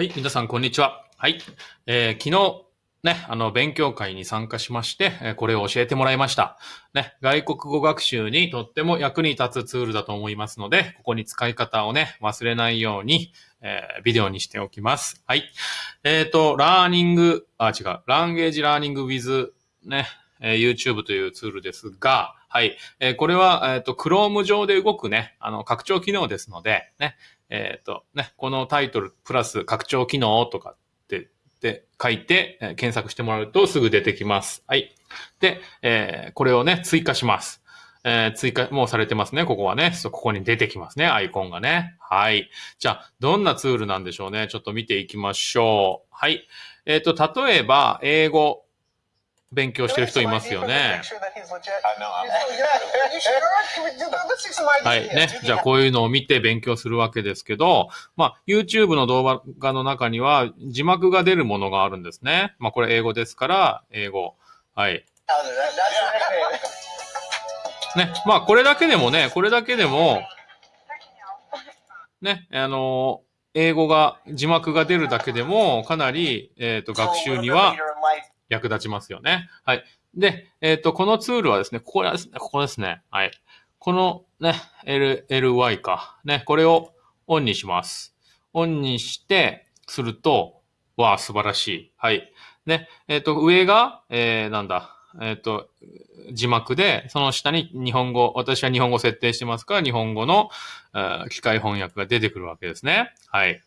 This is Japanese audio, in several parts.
はい、皆さん、こんにちは。はい。えー昨日、ね、あの、勉強会に参加しまして、えこれを教えてもらいました。ね、外国語学習にとっても役に立つツールだと思いますので、ここに使い方をね、忘れないように、えービデオにしておきます。はい。えっ、と、ラーニング、あ、違う、ランゲージラーニング with ね、え YouTube というツールですが、はい。えこれは、えっ、と、Chrome 上で動くね、あの、拡張機能ですので、ね、えっ、と、ね、このタイトルプラス拡張機能とかって、で書いて、えー検索してもらうとすぐ出てきます。はい。で、えーこれをね、追加します。えー追加、もうされてますね。ここはね。そうここに出てきますね。アイコンがね。はい。じゃあ、どんなツールなんでしょうね。ちょっと見ていきましょう。はい。えっ、と、例えば、英語、勉強してる人いますよね。はい。ね。じゃあ、こういうのを見て勉強するわけですけど、まあ、YouTube の動画の中には字幕が出るものがあるんですね。まあ、これ英語ですから、英語。はい。ね。まあ、これだけでもね、これだけでも、ね、あの英語が、字幕が出るだけでも、かなり、えっ、と、学習には役立ちますよね。はい。で、えっ、と、このツールはですね、ここですね、ここですね。はい。このね、L、ly か。ね、これをオンにします。オンにして、すると、わあ、素晴らしい。はい。ね、えっ、と、上が、えー、なんだ、えっ、と、字幕で、その下に日本語、私は日本語設定してますから、日本語の、えー機械翻訳が出てくるわけですね。はい。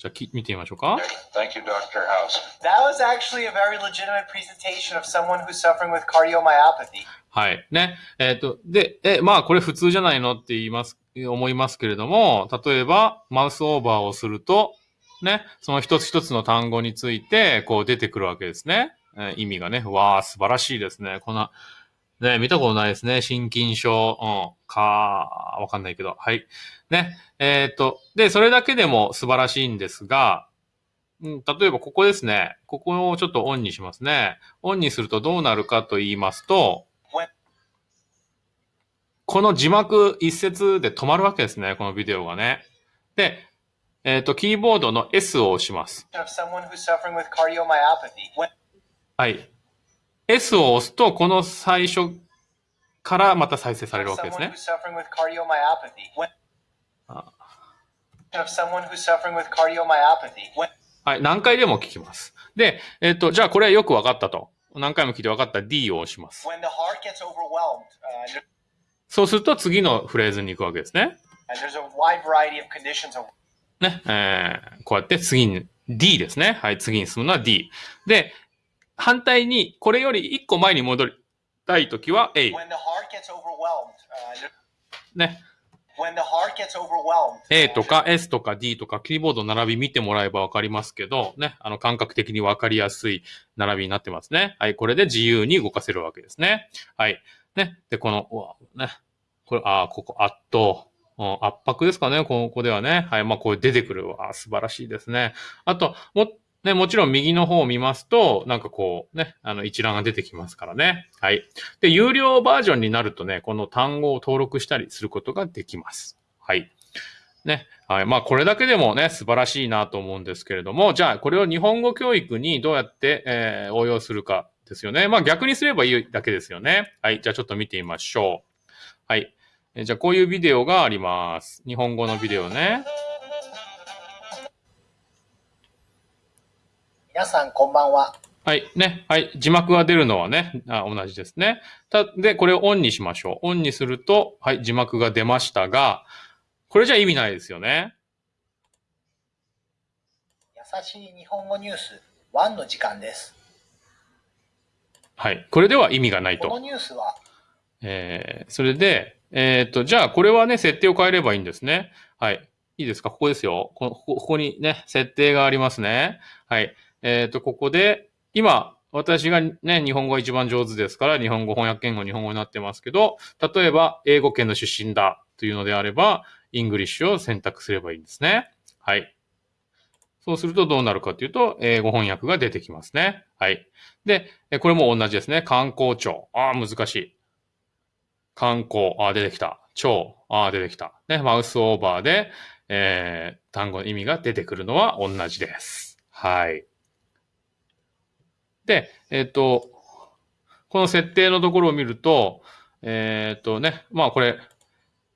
じゃあ、き見てみましょうか。Thank you, Dr. House. That was actually a very legitimate presentation of someone who's suffering with cardiomyopathy. はい。ね。えっ、と、で、え、まあ、これ普通じゃないのって言います、思いますけれども、例えば、マウスオーバーをすると、ね、その一つ一つの単語について、こう出てくるわけですね。えー意味がね。わあ、素晴らしいですね。こんな、ね、見たことないですね。心筋症、うん、か、わかんないけど。はい。ね。えっ、と、で、それだけでも素晴らしいんですが、うん、例えばここですね。ここをちょっとオンにしますね。オンにするとどうなるかと言いますと、この字幕一節で止まるわけですね。このビデオがね。で、えっ、と、キーボードの S を押します。はい。S を押すと、この最初からまた再生されるわけですね。はい、何回でも聞きます。で、えっと、じゃあこれはよく分かったと。何回も聞いて分かった D を押します。そうすると次のフレーズに行くわけですね。ね、えー、こうやって次に D ですね。はい、次に進むのは D。で、反対にこれより1個前に戻りたいときは A。Uh, ね。A とか S とか D とかキーボードの並び見てもらえばわかりますけど、ね、あの感覚的にわかりやすい並びになってますね。はい、これで自由に動かせるわけですね。はい。ね、で、この、ね、これ、あー、ここ、圧倒。うん圧迫ですかね、ここではね。はい、まあ、こう出てくる。わあ素晴らしいですね。あと、も、ね、もちろん右の方を見ますと、なんかこう、ね、あの一覧が出てきますからね。はい。で、有料バージョンになるとね、この単語を登録したりすることができます。はい。ね。はい。まあ、これだけでもね、素晴らしいなと思うんですけれども、じゃあ、これを日本語教育にどうやって、えー応用するかですよね。まあ、逆にすればいいだけですよね。はい。じゃあ、ちょっと見てみましょう。はい。えじゃあ、こういうビデオがあります。日本語のビデオね。皆さんこんばんは。はい。ね。はい。字幕が出るのはね、あ同じですね。た、で、これをオンにしましょう。オンにすると、はい、字幕が出ましたが、これじゃ意味ないですよね。優しい日本語ニュース1の時間です。はい。これでは意味がないとこ。のニュースは？えー、それで、えっ、と、じゃあ、これはね、設定を変えればいいんですね。はい。いいですか？ここですよ。こここここにね、設定がありますね。はい。えっ、と、ここで、今、私がね、日本語一番上手ですから、日本語翻訳言語日本語になってますけど、例えば、英語圏の出身だというのであれば、 English を選択すればいいんですね。はい。そうするとどうなるかというと、英語翻訳が出てきますね。はい。で、これも同じですね。観光庁。ああ、難しい。観光、ああ、出てきた。超、あ、出てきた。ね、マウスオーバーで、えー、単語の意味が出てくるのは同じです。はい。で、えっ、と、この設定のところを見ると、えっ、とね、まあこれ、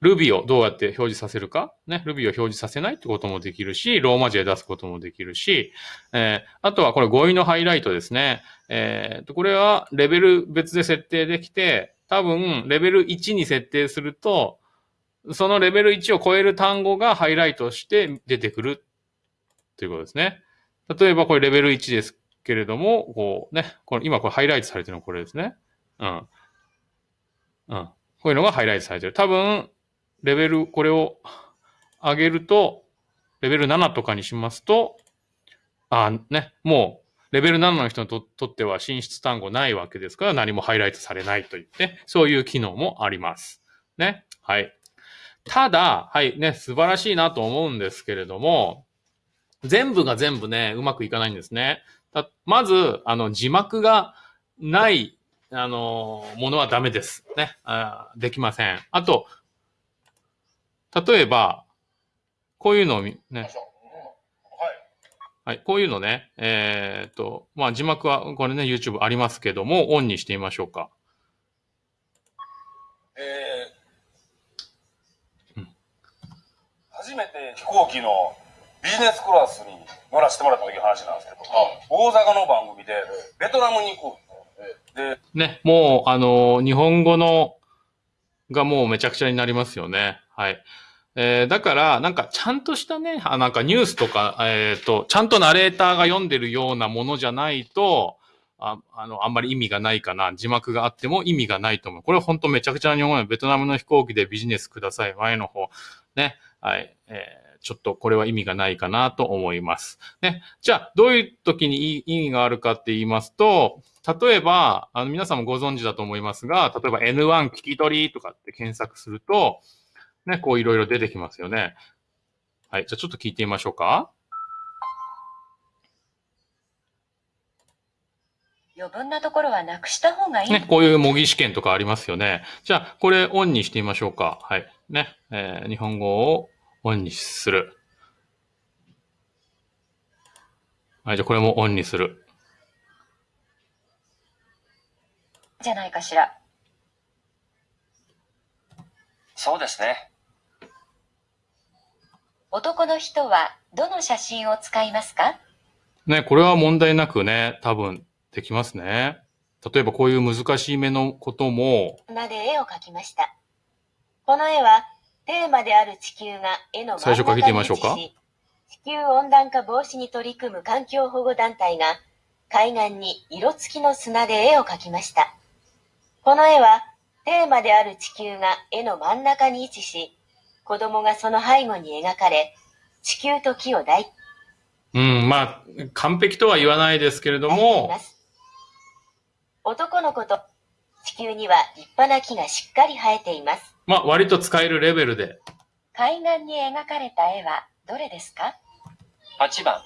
Ruby をどうやって表示させるか、ね、Ruby を表示させないってこともできるし、ローマ字で出すこともできるし、えーあとはこれ語彙のハイライトですね。えーと、これはレベル別で設定できて、多分レベル1に設定すると、そのレベル1を超える単語がハイライトして出てくるということですね。例えばこれレベル1ですけれども、こうね、これ今これハイライトされてるのはこれですね。うん。うん。こういうのがハイライトされてる。多分、レベル、これを上げると、レベル7とかにしますと、あね、もう、レベル7の人にととっては進出単語ないわけですから何もハイライトされないといって、そういう機能もあります。ね。はい。ただ、はい、ね、素晴らしいなと思うんですけれども、全部が全部ね、うまくいかないんですね。たまず、あの、字幕がない、あの、ものはダメです。ね。あできません。あと、例えば、こういうのをみね、はい、こういうのね、えーっと、まあ字幕は、これね、YouTube ありますけども、オンにしてみましょうか。えーうん初めて飛行機のビジネスクラスに乗らせてもらった時の話なんですけど、大阪の番組でベトナムに行くんでね、もう、あの、日本語の、がもうめちゃくちゃになりますよね。はい。えーだから、なんか、ちゃんとしたね、あなんかニュースとか、えっ、と、ちゃんとナレーターが読んでるようなものじゃないと、ああの、あんまり意味がないかな。字幕があっても意味がないと思う。これ本当めちゃくちゃな日本語で、ベトナムの飛行機でビジネスください。前の方。ね。はい。えーちょっとこれは意味がないかなと思います。ね。じゃあ、どういう時に意味があるかって言いますと、例えば、あの、皆さんもご存知だと思いますが、例えば N1 聞き取りとかって検索すると、ね、こういろいろ出てきますよね。はい。じゃあちょっと聞いてみましょうか。余分なところはなくした方がいい。ね、こういう模擬試験とかありますよね。じゃあ、これオンにしてみましょうか。はい。ね、えー日本語をオンにする。はい、じゃあこれもオンにする。じゃないかしら。そうですね。男の人はどの写真を使いますか？ね、これは問題なくね、多分できますね。例えばこういう難しい目のことも、まで絵を描きました。この絵はテーマである地球が絵の真ん中最初から見てみましょうかに位置し地球温暖化防止に取り組む環境保護団体が海岸に色付きの砂で絵を描きました。この絵はテーマである地球が絵の真ん中に位置し、子供がその背後に描かれ、地球と木を抱いてうん、まあ、完璧とは言わないですけれどいも。男の子と地球には立派な木がしっかり生えています。まあ、割と使えるレベルで。海岸に描かれた絵はどれですか？8番。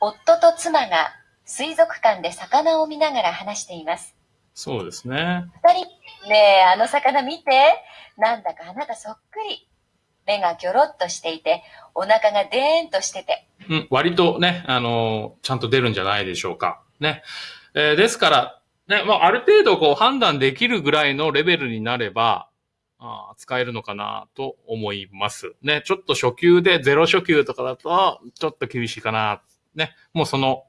夫と妻が水族館で魚を見ながら話しています。そうですね。二人、ねえ、あの魚見て。なんだか花がそっくり。目がキョロっとしていて、お腹がでーんとしてて。うん、割とね、あのちゃんと出るんじゃないでしょうか。ね。えーですから、ね、まあ、ある程度こう判断できるぐらいのレベルになれば、あ使えるのかなと思います。ね、ちょっと初級でゼロ初級とかだと、ちょっと厳しいかな。ね、もうその、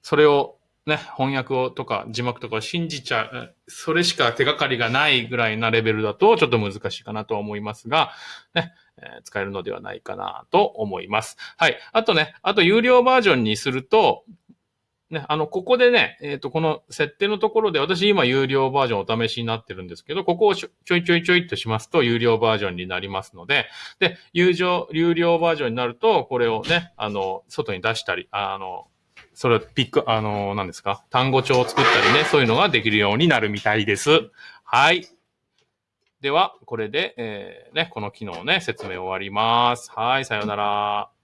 それをね、翻訳をとか字幕とかを信じちゃう、それしか手がかりがないぐらいなレベルだとちょっと難しいかなと思いますが、ね、えー使えるのではないかなと思います。はい。あとね、あと有料バージョンにすると、ね、あの、ここでね、えっ、と、この設定のところで、私今有料バージョンお試しになってるんですけど、ここをちょいちょいちょいっとしますと、有料バージョンになりますので、で、有料、有料バージョンになると、これをね、あの、外に出したり、あの、それピック、あの、何ですか単語帳を作ったりね、そういうのができるようになるみたいです。はい。では、これで、えーね、この機能ね、説明終わります。はい、さようなら。